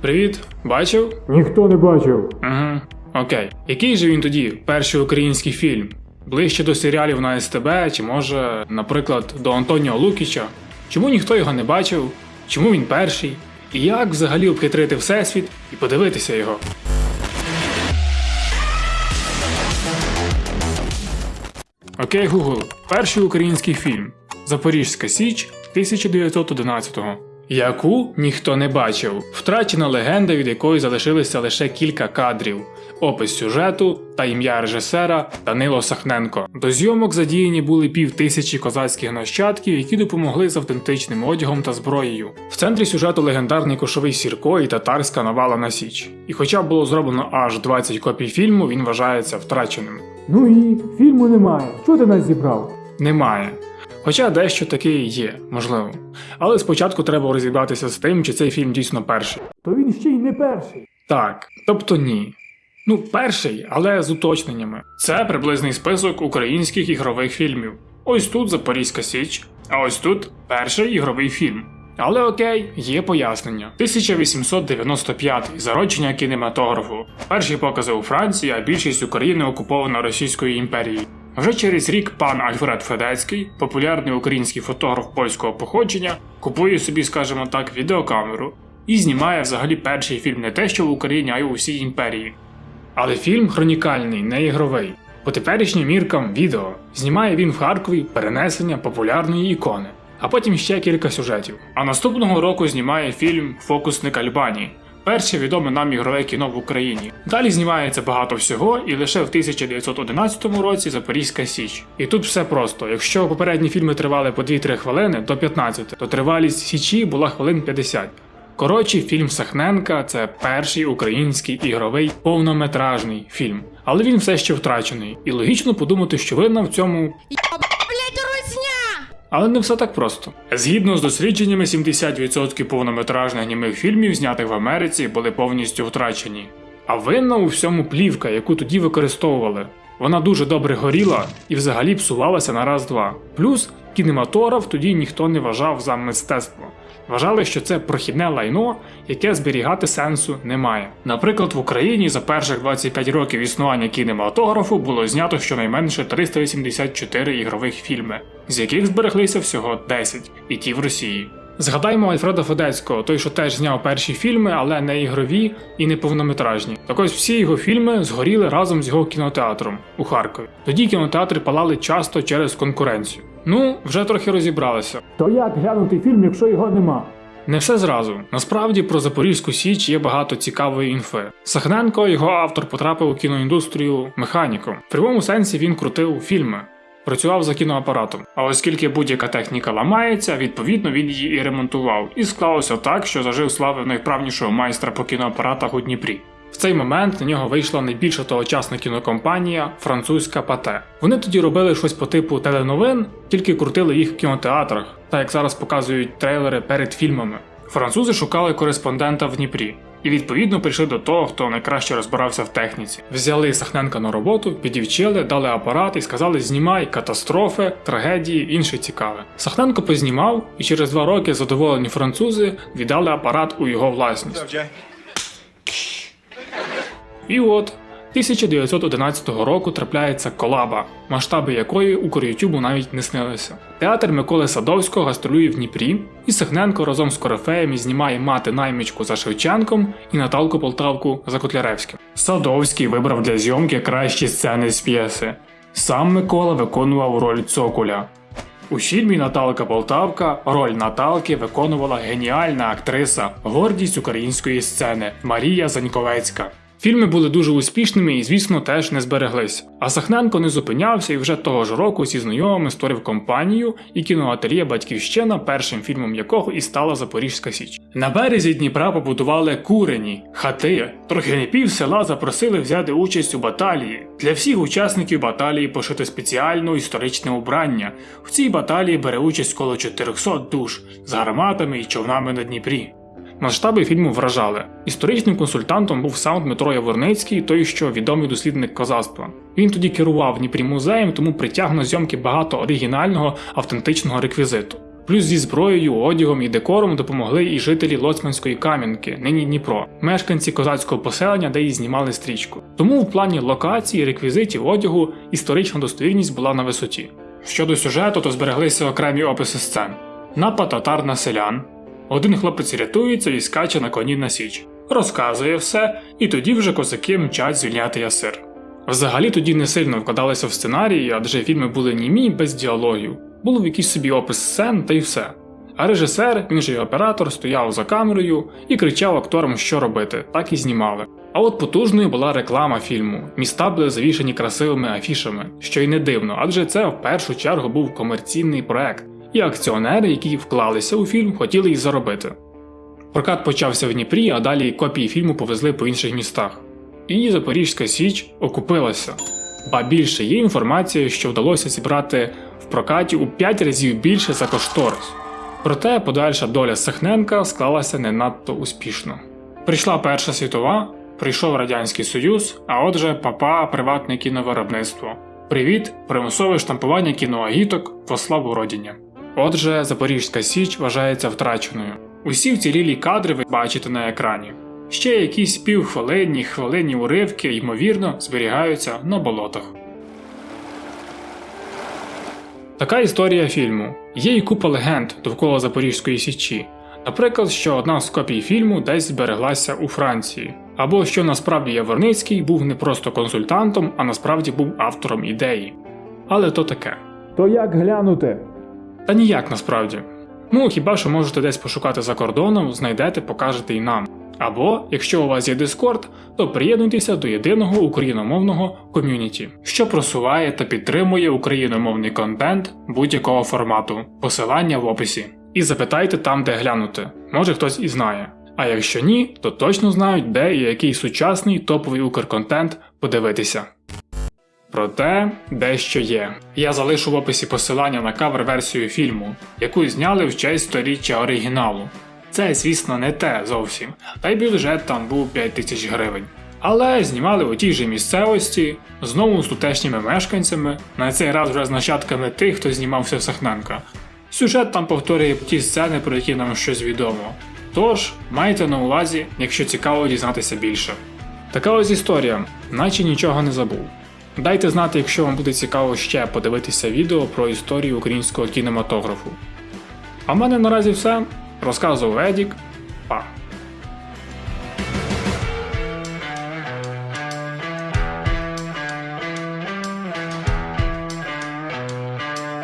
Привіт, бачив? Ніхто не бачив. Угу. Окей. Який же він тоді перший український фільм? Ближче до серіалів на СТБ, чи може, наприклад, до Антоніо Лукіча? Чому ніхто його не бачив? Чому він перший? І як взагалі обхитрити Всесвіт і подивитися його? Окей, Google. Перший український фільм Запорізька Січ 1911-го. Яку ніхто не бачив. Втрачена легенда, від якої залишилися лише кілька кадрів, опис сюжету та ім'я режисера Данило Сахненко. До зйомок задіяні були пів тисячі козацьких нащадків, які допомогли з автентичним одягом та зброєю. В центрі сюжету легендарний кошовий сірко і татарська навала на Січ. І хоча було зроблено аж 20 копій фільму, він вважається втраченим. Ну і фільму немає. Чого ти нас зібрав? Немає. Хоча дещо таке і є, можливо. Але спочатку треба розібратися з тим, чи цей фільм дійсно перший. То він ще й не перший. Так, тобто ні. Ну, перший, але з уточненнями. Це приблизний список українських ігрових фільмів. Ось тут Запорізька Січ, а ось тут перший ігровий фільм. Але окей, є пояснення. 1895 зародження кінематографу. Перші покази у Франції, а більшість України окупована Російською імперією. Вже через рік пан Альфред Федецький, популярний український фотограф польського походження, купує собі, скажімо так, відеокамеру і знімає взагалі перший фільм не те, що в Україні, а й у всій імперії. Але фільм хронікальний, не ігровий. По теперішнім міркам відео знімає він в Харкові перенесення популярної ікони, а потім ще кілька сюжетів. А наступного року знімає фільм Фокусник Альбанії. Перше відоме нам ігрове кіно в Україні. Далі знімається багато всього, і лише в 1911 році Запорізька Січ. І тут все просто. Якщо попередні фільми тривали по 2-3 хвилини до 15, то тривалість Січі була хвилин 50. Коротше, фільм Сахненка це перший український ігровий повнометражний фільм. Але він все ще втрачений. І логічно подумати, що винна в цьому! Але не все так просто. Згідно з дослідженнями, 70% повнометражних німих фільмів, знятих в Америці, були повністю втрачені. А винна у всьому плівка, яку тоді використовували. Вона дуже добре горіла і взагалі псувалася на раз-два. Плюс кінематограф тоді ніхто не вважав за мистецтво. Вважали, що це прохідне лайно, яке зберігати сенсу немає. Наприклад, в Україні за перших 25 років існування кінематографу було знято щонайменше 384 ігрових фільми, з яких збереглися всього 10, і ті в Росії. Згадаймо Альфреда Федецького, той, що теж зняв перші фільми, але не ігрові і не повнометражні. Так ось всі його фільми згоріли разом з його кінотеатром у Харкові. Тоді кінотеатри палали часто через конкуренцію. Ну, вже трохи розібралися. То як глянути фільм, якщо його нема? Не все зразу. Насправді про Запорізьку Січ є багато цікавої інфи. Сахненко, його автор, потрапив у кіноіндустрію механіком. В прямому сенсі він крутив фільми. Працював за кіноапаратом. А оскільки будь-яка техніка ламається, відповідно він її і ремонтував. І склалося так, що зажив слави найвправнішого майстра по кіноапаратах у Дніпрі. В цей момент на нього вийшла найбільша тогочасна кінокомпанія французька Пате. Вони тоді робили щось по типу теленовин, тільки крутили їх в кінотеатрах, так як зараз показують трейлери перед фільмами. Французи шукали кореспондента в Дніпрі. І відповідно прийшли до того, хто найкраще розбирався в техніці. Взяли Сахненка на роботу, підівчили, дали апарат і сказали: знімай катастрофи, трагедії, інше цікаве. Сахненко познімав, і через два роки задоволені французи віддали апарат у його власність. І от 1911 року трапляється колаба, масштаби якої Укрютюбу навіть не снилися. Театр Миколи Садовського гастролює в Дніпрі, і Сахненко разом з Корифеєм знімає мати наймичку за Шевченком і Наталку Полтавку за Котляревським. Садовський вибрав для зйомки кращі сцени з п'єси. Сам Микола виконував роль цоколя. У фільмі Наталка Полтавка роль Наталки виконувала геніальна актриса, гордість української сцени Марія Заньковецька. Фільми були дуже успішними і, звісно, теж не збереглись. А Сахненко не зупинявся і вже того ж року зі знайомими створив компанію і кіноательє Батьківщина, першим фільмом якого і стала Запорізька Січ. На березі Дніпра побудували курені, хати. Трохи не пів села запросили взяти участь у баталії. Для всіх учасників баталії пошито спеціальне історичне убрання. В цій баталії бере участь коло 400 душ з гарматами і човнами на Дніпрі. Масштаби фільму вражали. Історичним консультантом був сам Дмитро Яворницький, той, що відомий дослідник козацтва. Він тоді керував Дніпрі музеєм, тому притяг на зйомки багато оригінального автентичного реквізиту. Плюс зі зброєю, одягом і декором допомогли і жителі Лоцманської Кам'янки, нині Дніпро, мешканці козацького поселення, де і знімали стрічку. Тому в плані локації, реквізитів одягу історична достовірність була на висоті. Щодо сюжету, то збереглися окремі описи сцен. Напад татар на селян. Один хлопець рятується і скаче на коні на січ. Розказує все, і тоді вже козаки мчать звільняти ясир. Взагалі тоді не сильно вкладалися в сценарії, адже фільми були німі без діалогів. Був якийсь собі опис сцен та й все. А режисер, він же й оператор, стояв за камерою і кричав акторам, що робити, так і знімали. А от потужною була реклама фільму. Міста були завішані красивими афішами, що й не дивно, адже це в першу чергу був комерційний проект, і акціонери, які вклалися у фільм, хотіли й заробити. Прокат почався в Дніпрі, а далі копії фільму повезли по інших містах. І Запорізька Січ окупилася. Ба більше є інформація, що вдалося зібрати в прокаті у 5 разів більше за кошторис. Проте подальша доля Сахненка склалася не надто успішно. Прийшла Перша світова, прийшов Радянський Союз, а отже, папа приватне кіновиробництво. Привіт, примусове штампування кіноагіток по славу родині. Отже, Запорізька Січ вважається втраченою. Усі вцілілі кадри ви бачите на екрані. Ще якісь півхвилинні, хвилинні уривки, ймовірно, зберігаються на болотах. Така історія фільму. Є і купа легенд довкола Запорізької січі. Наприклад, що одна з копій фільму десь збереглася у Франції, або що насправді Яворницький був не просто консультантом, а насправді був автором ідеї. Але то таке. То як глянути? Та ніяк насправді. Ну, хіба що можете десь пошукати за кордоном, знайдете, покажете і нам. Або, якщо у вас є Discord, то приєднуйтеся до єдиного україномовного ком'юніті, що просуває та підтримує україномовний контент будь-якого формату, посилання в описі. І запитайте там, де глянути. Може хтось і знає. А якщо ні, то точно знають, де і який сучасний топовий укрконтент подивитися. Проте дещо є. Я залишу в описі посилання на кавер-версію фільму, яку зняли в честь сторіччя оригіналу. Це, звісно, не те зовсім, та й бюджет там був 5 тисяч гривень. Але знімали у тій же місцевості, знову з тутешніми мешканцями, на цей раз вже з нащадками тих, хто знімався в Сахненка. Сюжет там повторює ті сцени, про які нам щось відомо. Тож, майте на увазі, якщо цікаво дізнатися більше. Така ось історія, наче нічого не забув. Дайте знати, якщо вам буде цікаво ще подивитися відео про історію українського кінематографу. А в мене наразі все. Розказував Едік. Па.